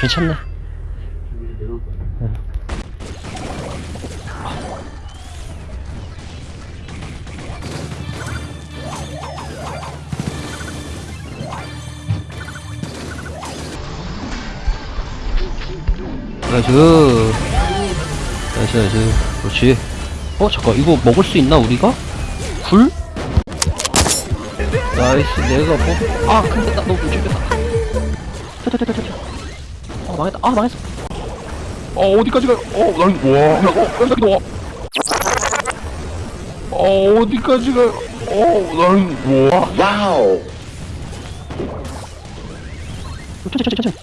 괜찮네. 나이스. 나이스 나이스. 그렇지. 어 잠깐. 이거 먹을 수 있나 우리가? 굴? 나이스. 내가 뭐.. 아 근데 나 너무 죽였다 망했다 아 망했어 어 어디까지 가? 어, 난 와, 어, 깜짝이야. 와. 어 어디까지 가? 어, 난 와. Wow. 천천히 천천히 천천히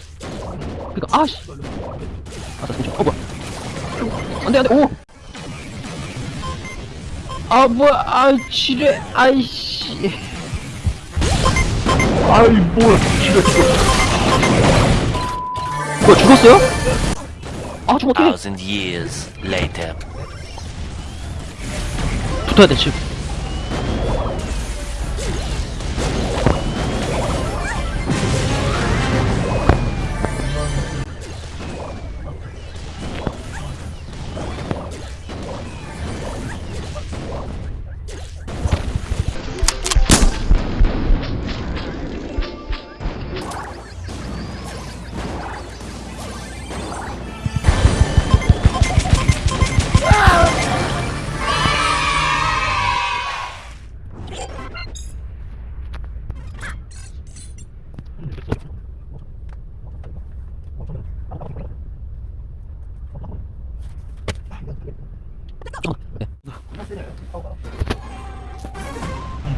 그니까 아씨 아나 잠시 어 뭐야 안돼 안돼 오! 아 뭐야 아 지뢰 아이씨 아이 뭐야? 지가 지가. 뭐야 죽었어요? 아 죽었대 thousand years later. 붙어야 돼 지금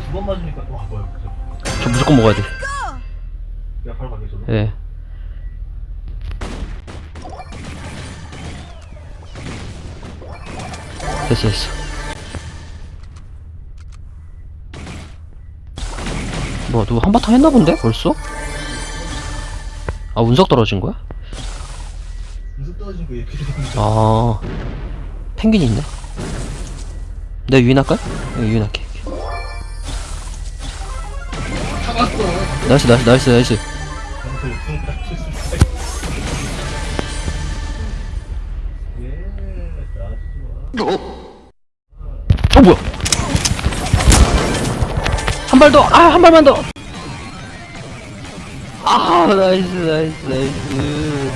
두 번 맞으니까 또 뭐야 그죠? 저 무조건 먹어야 돼 야 바로 저도 예. 됐어 됐어 뭐 누구 한바탕 했나 본데 벌써? 아 운석 떨어진 거야? 무슨 떨어진 거 이렇게 되는 아 펭귄이 있네 내가 유인할까요? 네, 유인할게 nice nice nice nice 어 뭐야 한 발 더! 아 한 발만 더! 아 nice nice nice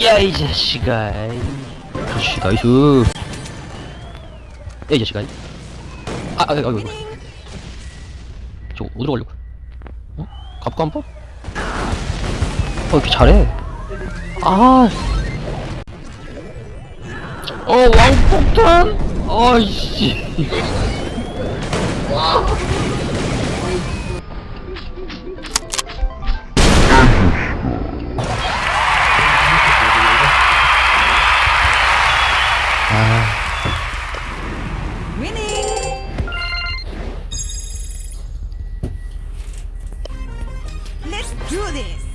야이 자식아 나이스 야이 자식아 아, 아, 아, 이거, 이거. 저 어디로 가려고? 어? 갑과 한 번? 어, 이렇게 잘해. 아. 어, 왕폭탄? 아이씨. Lunes.